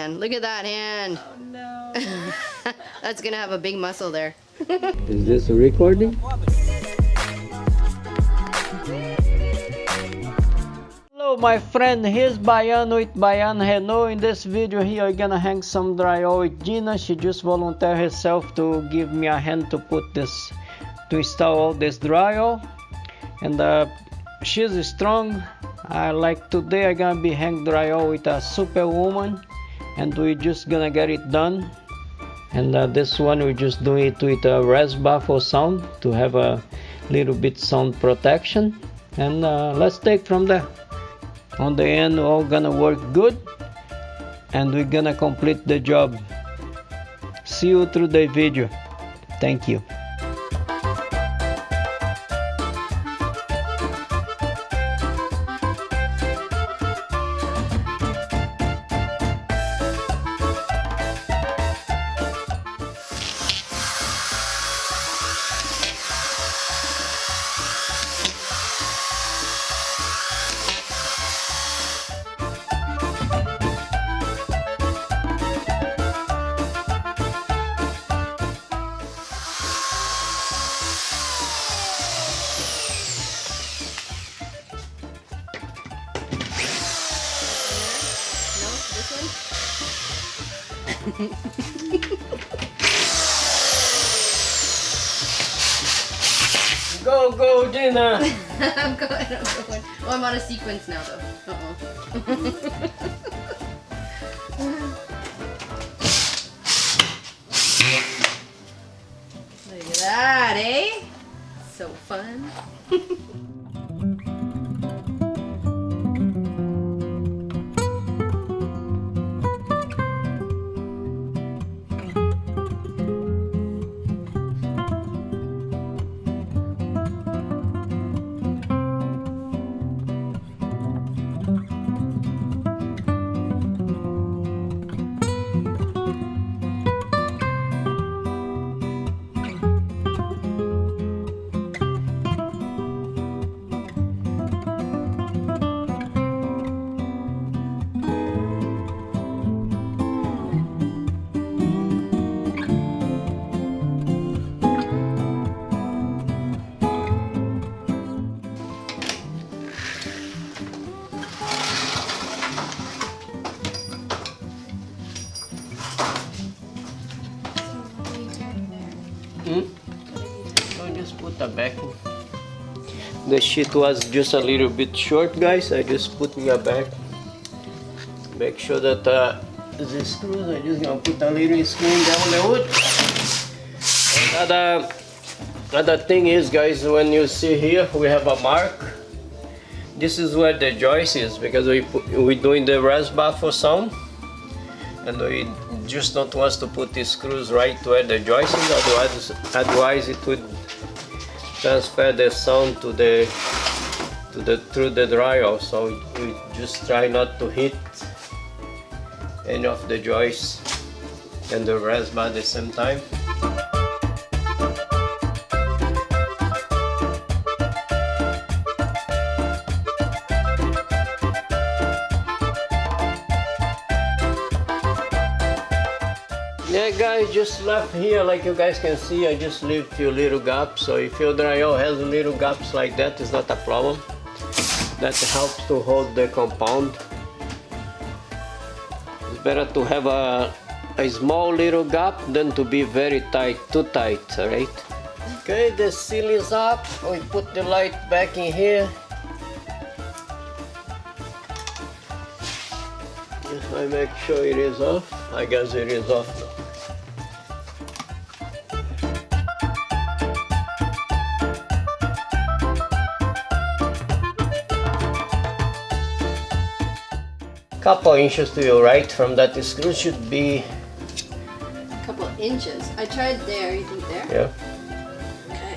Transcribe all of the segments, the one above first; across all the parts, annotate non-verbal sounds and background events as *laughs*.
And look at that hand. Oh no. *laughs* That's gonna have a big muscle there. *laughs* Is this a recording? Hello my friend, here's Bayan with Bayan Renault. In this video here I'm gonna hang some drywall with Gina. She just volunteered herself to give me a hand to put this, to install all this drywall. And uh, she's strong. I like today I'm gonna be hang drywall with a superwoman and we're just gonna get it done. And uh, this one we just do it with a res for sound to have a little bit sound protection. And uh, let's take from there. On the end all gonna work good. And we're gonna complete the job. See you through the video. Thank you *laughs* go go one? *laughs* I'm going, I'm going. Oh, I'm on a sequence now though. Uh-oh. *laughs* Look at that, eh? So fun. The sheet was just a little bit short, guys. I just put in a back. Make sure that uh, the screws. I just gonna put a little screw down the wood. Another other thing is, guys, when you see here, we have a mark. This is where the joist is because we put, we doing the res bar for sound, and we just don't want to put the screws right where the joist is otherwise otherwise it would transfer the sound to the to the through the dryer. So we just try not to hit any of the joists and the res bar at the same time Yeah guys, just left here. Like you guys can see I just leave few little gaps. So if your drywall has little gaps like that it's not a problem. That helps to hold the compound. It's better to have a, a small little gap than to be very tight, too tight, alright? Okay, the seal is up, we put the light back in here. I make sure it is off, I guess it is off. now. Couple inches to your right from that screw should be, A couple inches. I tried there. You think there? yeah. Okay.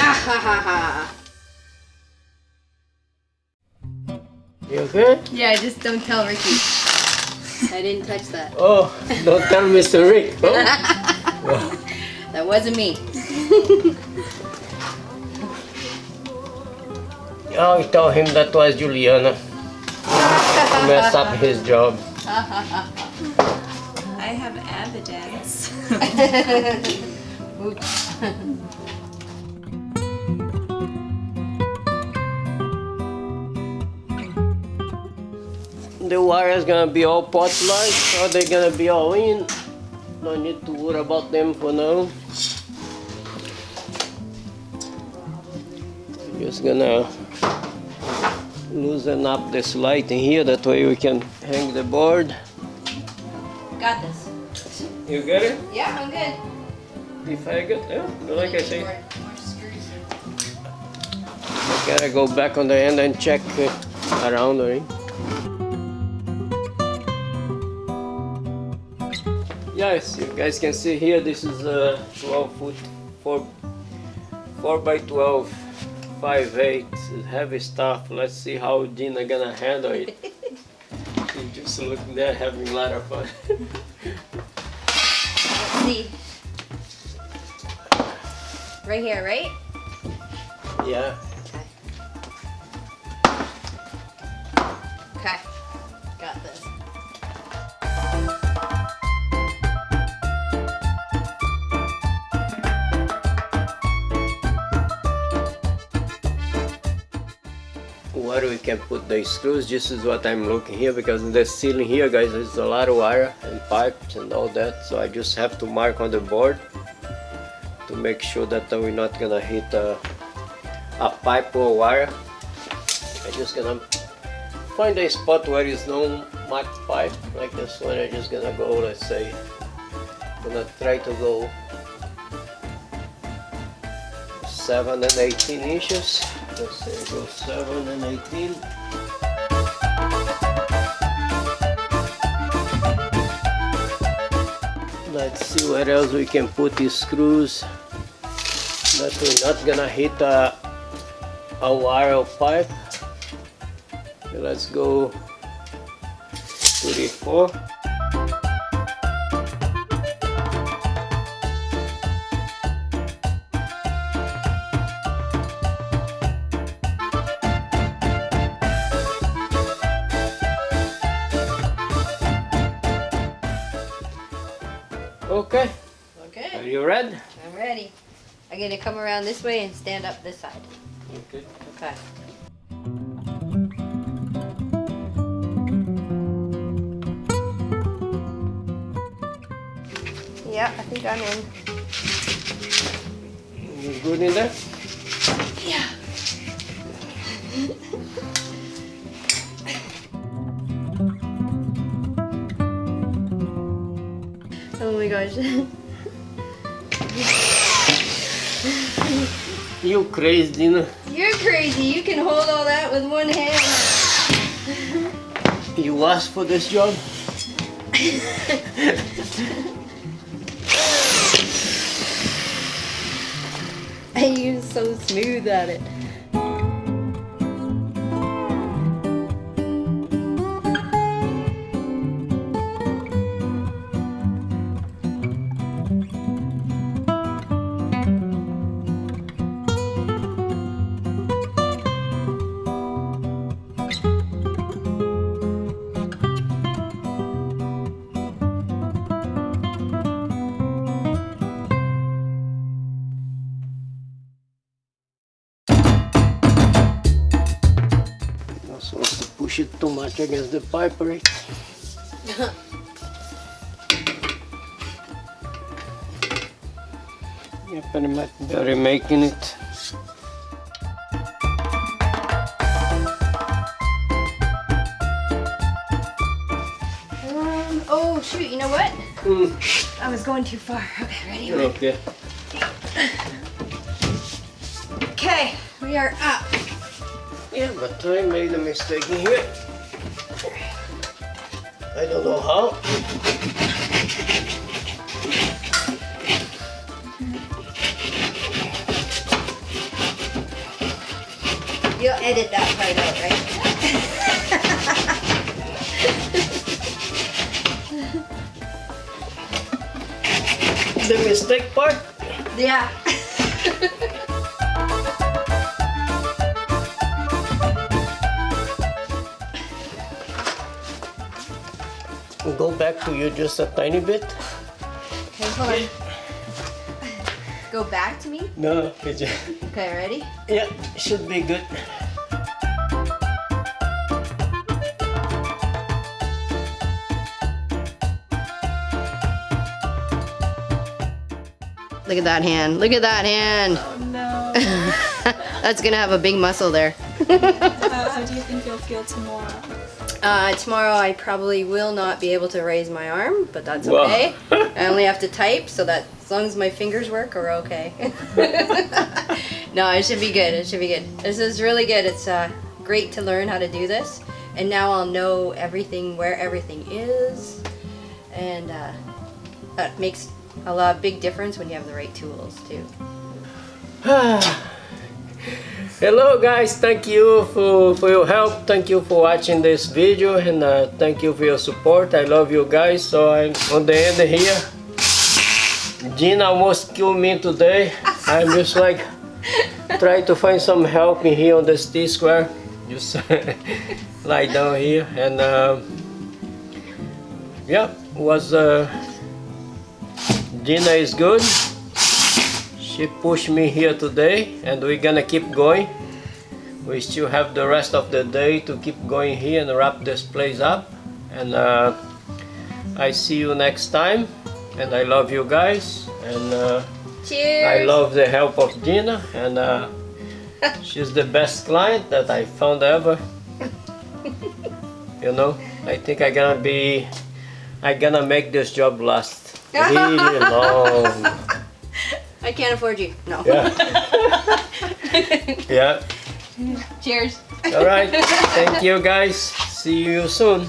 ah ha ha ha. You okay? Yeah, just don't tell Ricky. I didn't touch that. *laughs* Oh, don't tell Mr. Rick. Oh. *laughs* That wasn't me. *laughs* oh, I told him that was Juliana. mess up his job. I have evidence. The wire is gonna be all pot light, or they're gonna be all in. No need to worry about them for now. Just gonna loosen up this light in here, that way we can hang the board. Got this. You get it? Yeah, I'm good. If I get yeah, like I say, More, more screws. I gotta go back on the end and check around eh? right? Yes, you guys can see here. This is a 12 foot, 4 4 by 12, 5 8 heavy stuff. Let's see how Dina gonna handle it. She's just looking there, having a lot of fun. Let's see. Right here, right? yeah. Where we can put the screws. This is what I'm looking here because in the ceiling here guys there's a lot of wire and pipes and all that. So I just have to mark on the board to make sure that we're not gonna hit a, a pipe or wire. I'm just gonna find a spot where is no marked pipe like this one. I'm just gonna go let's say gonna try to go 7 and 18 inches let's say go 7 and 18 let's see where else we can put these screws. That we're not gonna hit a, a wire pipe. Let's go 34 okay Okay. are you ready I'm ready. I'm gonna come around this way and stand up this side. okay Okay. Yeah, I think I'm in. you good in there Yeah. *laughs* gosh. *laughs* you crazy Dina You're crazy. You can hold all that with one hand. you asked for this job And *laughs* you're so smooth at it. Much against the pipe, right? *laughs* Yep, and I'm better making it. Um, oh shoot, you know what? Mm, I was going too far. Okay, ready? ready. okay. Okay, we are up. Yeah, but I made a mistake in here. I don't know how. You'll edit that part out, right? The mistake part? Yeah. *laughs* go back to you just a tiny bit. Okay, hold on. Go back to me. No, it's just, Okay, ready? yeah, should be good. Look at that hand. Look at that hand. Oh no. *laughs* That's gonna have a big muscle there. *laughs* how, how do you think you'll feel tomorrow? Uh, tomorrow I probably will not be able to raise my arm, but that's Wow. okay. *laughs* I only have to type, so that as long as my fingers work, we're okay. *laughs* no, it should be good. It should be good. This is really good. It's uh, great to learn how to do this, and now I'll know everything where everything is, and uh, that makes a lot of big difference when you have the right tools too. *sighs* *sighs* *sighs* Hello guys, thank you for, for your help. Thank you for watching this video and uh, thank you for your support. I love you guys. So I'm on the end here. Gina almost killed me today. I'm just like trying to find some help in here on this T square. Just *laughs* lie down here and um yeah, was uh, Gina is good. She pushed me here today and we're gonna keep going. We still have the rest of the day to keep going here and wrap this place up. And uh, I see you next time. And I love you guys. And uh. I love the help of Gina. And uh, *laughs* she's the best client that I found ever. You know, I think I gonna be, I gonna make this job last *laughs* really long. I can't afford you. No. Yeah. *laughs* yeah. Cheers. All right. Thank you guys. See you soon.